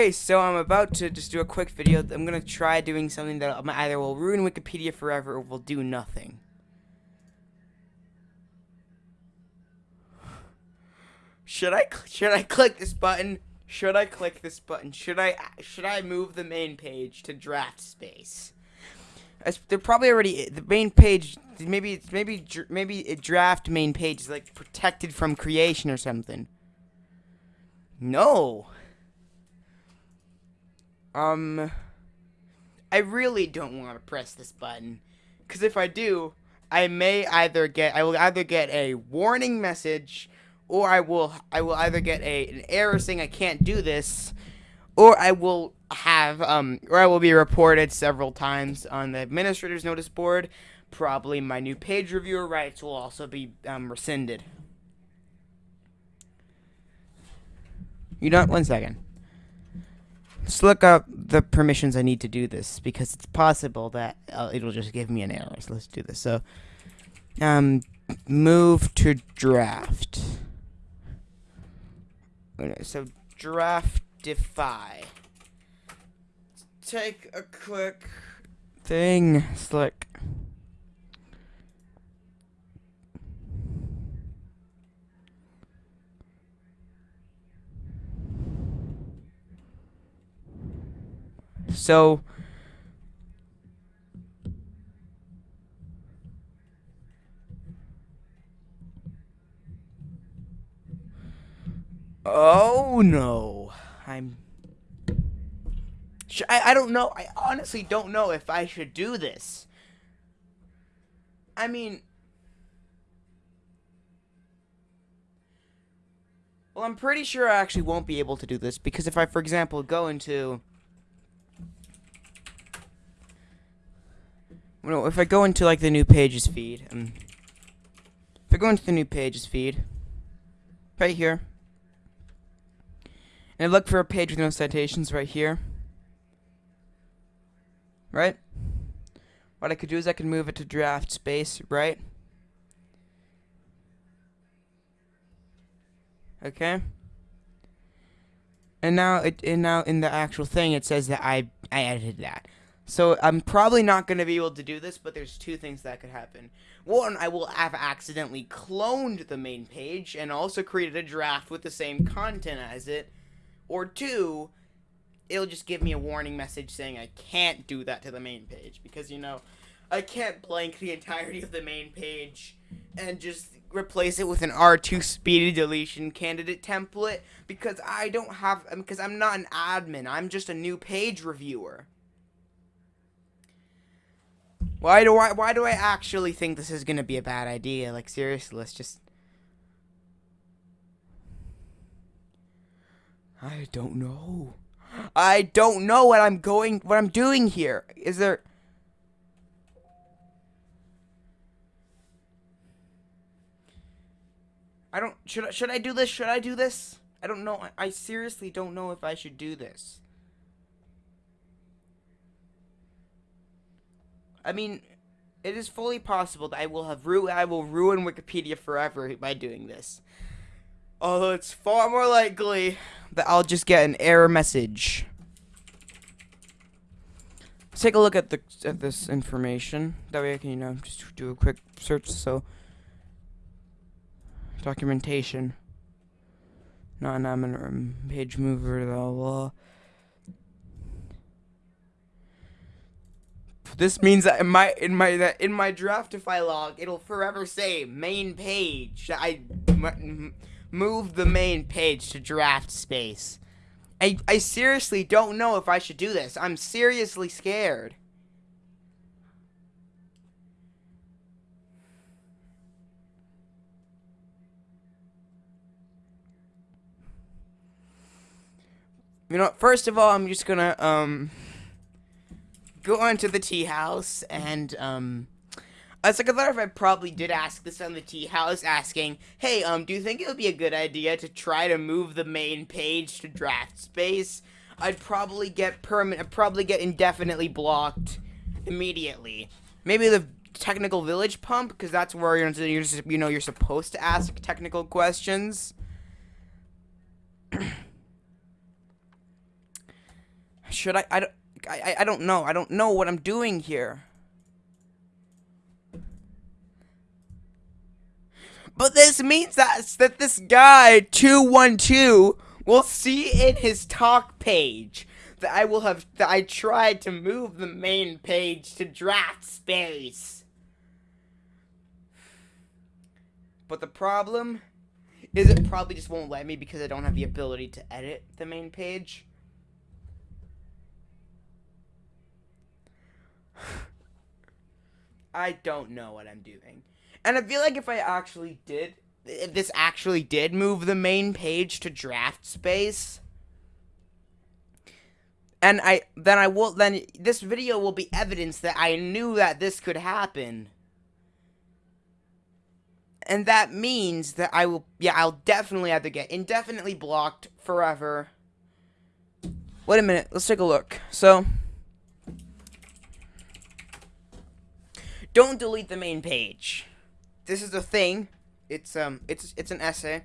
Okay, so I'm about to just do a quick video. I'm gonna try doing something that either will ruin Wikipedia forever or will do nothing. Should I should I click this button? Should I click this button? Should I should I move the main page to draft space? They're probably already the main page. Maybe it's maybe maybe a draft main page is like protected from creation or something. No. Um, I really don't want to press this button, because if I do, I may either get I will either get a warning message, or I will I will either get a an error saying I can't do this, or I will have um or I will be reported several times on the administrator's notice board. Probably my new page reviewer rights will also be um, rescinded. You know, one second. Let's look up the permissions I need to do this because it's possible that uh, it'll just give me an error. So let's do this. So, um, move to draft. Okay, so draftify. Take a quick thing. Slick. So Oh no. I'm I, I don't know. I honestly don't know if I should do this. I mean Well, I'm pretty sure I actually won't be able to do this because if I, for example, go into Well, if I go into like the new pages feed, um, if I go into the new pages feed, right here, and I look for a page with no citations right here, right? What I could do is I could move it to draft space, right? Okay. And now it and now in the actual thing it says that I I edited that. So I'm probably not going to be able to do this, but there's two things that could happen. One, I will have accidentally cloned the main page and also created a draft with the same content as it. Or two, it'll just give me a warning message saying I can't do that to the main page. Because, you know, I can't blank the entirety of the main page and just replace it with an R2 speedy deletion candidate template because I don't have because I'm not an admin. I'm just a new page reviewer. Why do I why do I actually think this is gonna be a bad idea? Like seriously, let's just I don't know. I don't know what I'm going what I'm doing here. Is there I don't should I, should I do this? Should I do this? I don't know. I, I seriously don't know if I should do this. I mean, it is fully possible that I will have ru I will ruin Wikipedia forever by doing this. Although it's far more likely that I'll just get an error message. Let's take a look at the at this information. That way I can, you know, just do a quick search. So, documentation, non-admin um, page mover, blah blah. This means that in my in my that in my Draftify log, it'll forever say main page. I moved the main page to draft space. I I seriously don't know if I should do this. I'm seriously scared. You know, first of all, I'm just gonna um go on to the tea house and um as like a matter of I probably did ask this on the tea house, asking, "Hey, um, do you think it would be a good idea to try to move the main page to draft space?" I'd probably get permanent, I'd probably get indefinitely blocked immediately. Maybe the technical village pump, because that's where you're, you're you know you're supposed to ask technical questions. Should I? I don't. I, I don't know. I don't know what I'm doing here. But this means that that this guy 212 will see in his talk page that I will have that I tried to move the main page to draft space. But the problem is it probably just won't let me because I don't have the ability to edit the main page. I don't know what I'm doing. And I feel like if I actually did, if this actually did move the main page to draft space, and I then I will then this video will be evidence that I knew that this could happen. And that means that I will yeah, I'll definitely have to get indefinitely blocked forever. Wait a minute, let's take a look. So Don't delete the main page. This is a thing. It's um it's it's an essay.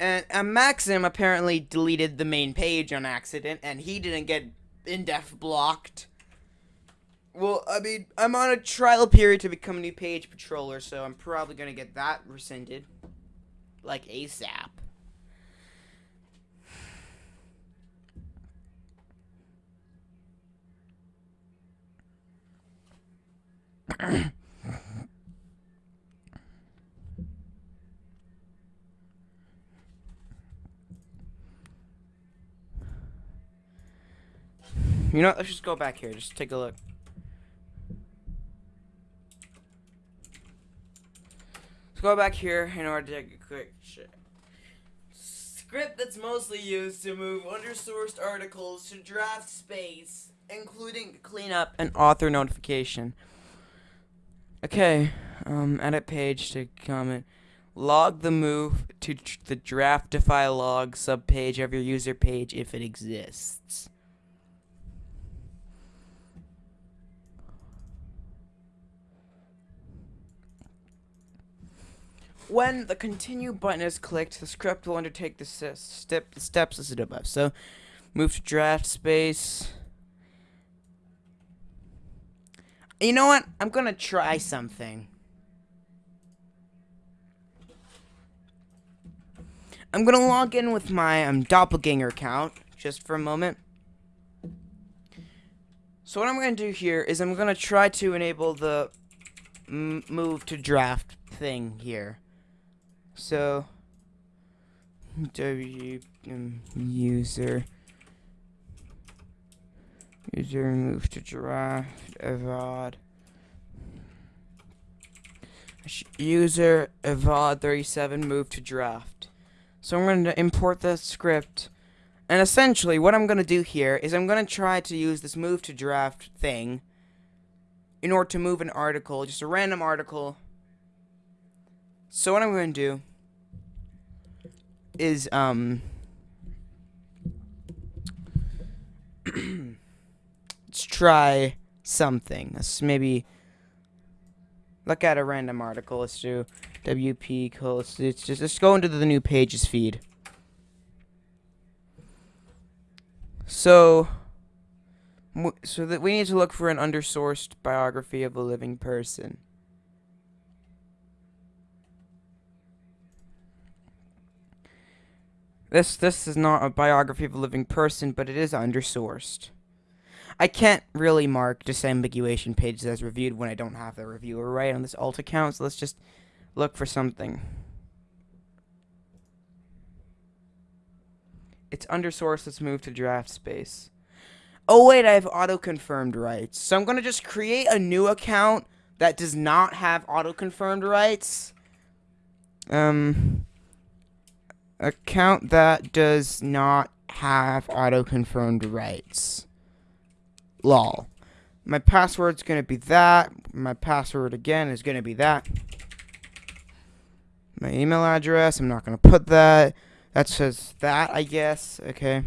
And, and Maxim apparently deleted the main page on accident, and he didn't get indef blocked. Well, I mean, I'm on a trial period to become a new page patroller, so I'm probably gonna get that rescinded. Like ASAP. You know, let's just go back here. Just take a look. Let's go back here in order to take a quick shit. Script that's mostly used to move undersourced articles to draft space, including cleanup and author notification. Okay, um, edit page to comment. Log the move to the Draftify log subpage of your user page if it exists. When the continue button is clicked, the script will undertake the step the steps listed above. So, move to draft space. You know what? I'm gonna try something. I'm gonna log in with my um, doppelganger account just for a moment. So what I'm gonna do here is I'm gonna try to enable the move to draft thing here. So, W um, user user move to draft evod user evod 37 move to draft. So I'm going to import the script. And essentially, what I'm going to do here is I'm going to try to use this move to draft thing in order to move an article, just a random article, so what I'm going to do is, um, let's try something. Let's maybe look at a random article. Let's do WP, let's just, let's go into the new pages feed. So, so that we need to look for an undersourced biography of a living person. This this is not a biography of a living person, but it is undersourced. I can't really mark disambiguation pages as reviewed when I don't have the reviewer right on this alt account, so let's just look for something. It's under source, let's move to draft space. Oh wait, I have auto-confirmed rights. So I'm gonna just create a new account that does not have auto-confirmed rights. Um account that does not have auto-confirmed rights. Lol. My password's going to be that. My password, again, is going to be that. My email address, I'm not going to put that. That says that, I guess. Okay.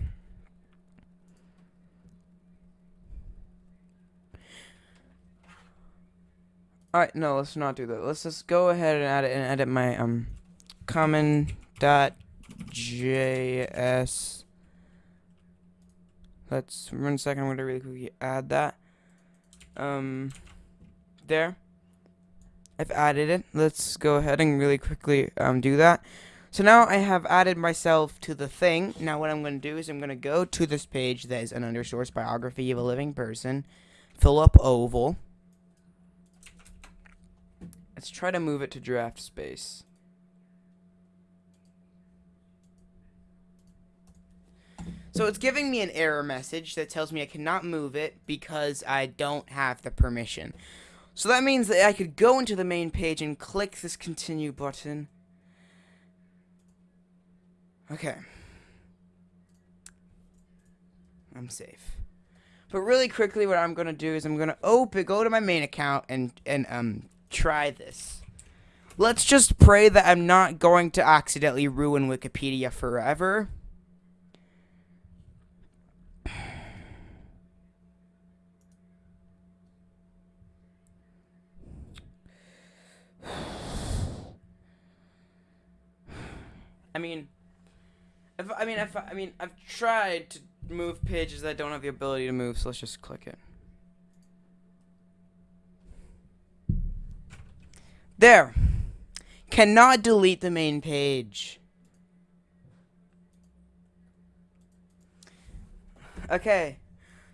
Alright, no, let's not do that. Let's just go ahead and edit and edit my um common dot JS Let's one second. I'm gonna really quickly add that. Um, there. I've added it. Let's go ahead and really quickly um do that. So now I have added myself to the thing. Now what I'm going to do is I'm going to go to this page that is an undersource biography of a living person. Philip Oval. Let's try to move it to draft space. So it's giving me an error message that tells me I cannot move it because I don't have the permission. So that means that I could go into the main page and click this continue button. Okay. I'm safe. But really quickly what I'm going to do is I'm going to open go to my main account and and um try this. Let's just pray that I'm not going to accidentally ruin Wikipedia forever. I mean, if I mean if I mean I've tried to move pages that don't have the ability to move, so let's just click it. There. Cannot delete the main page. Okay.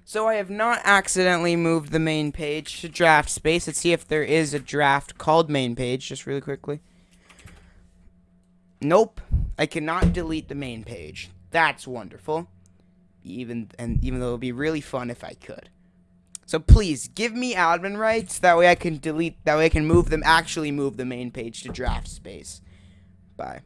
So I have not accidentally moved the main page to draft space. Let's see if there is a draft called main page, just really quickly. Nope. I cannot delete the main page. That's wonderful. Even and even though it would be really fun if I could. So please give me admin rights. That way I can delete. That way I can move them. Actually move the main page to draft space. Bye.